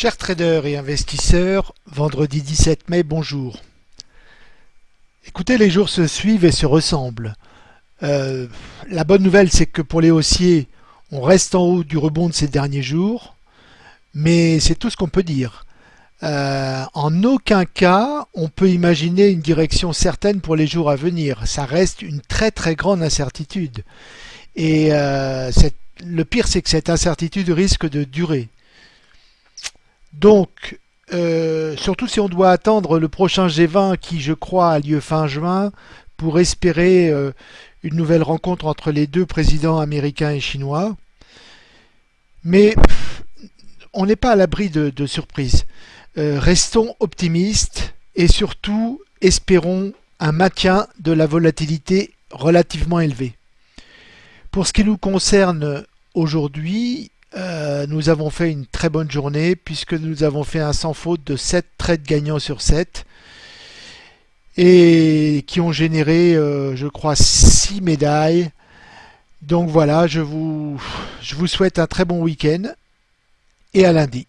Chers traders et investisseurs, vendredi 17 mai, bonjour. Écoutez, les jours se suivent et se ressemblent. Euh, la bonne nouvelle, c'est que pour les haussiers, on reste en haut du rebond de ces derniers jours, mais c'est tout ce qu'on peut dire. Euh, en aucun cas, on peut imaginer une direction certaine pour les jours à venir. Ça reste une très très grande incertitude. Et euh, le pire, c'est que cette incertitude risque de durer. Donc, euh, surtout si on doit attendre le prochain G20 qui, je crois, a lieu fin juin, pour espérer une nouvelle rencontre entre les deux présidents américains et chinois. Mais on n'est pas à l'abri de, de surprises. Euh, restons optimistes et surtout espérons un maintien de la volatilité relativement élevée. Pour ce qui nous concerne aujourd'hui, euh, nous avons fait une très bonne journée puisque nous avons fait un sans faute de 7 trades gagnants sur 7 et qui ont généré, euh, je crois, 6 médailles. Donc voilà, je vous, je vous souhaite un très bon week-end et à lundi.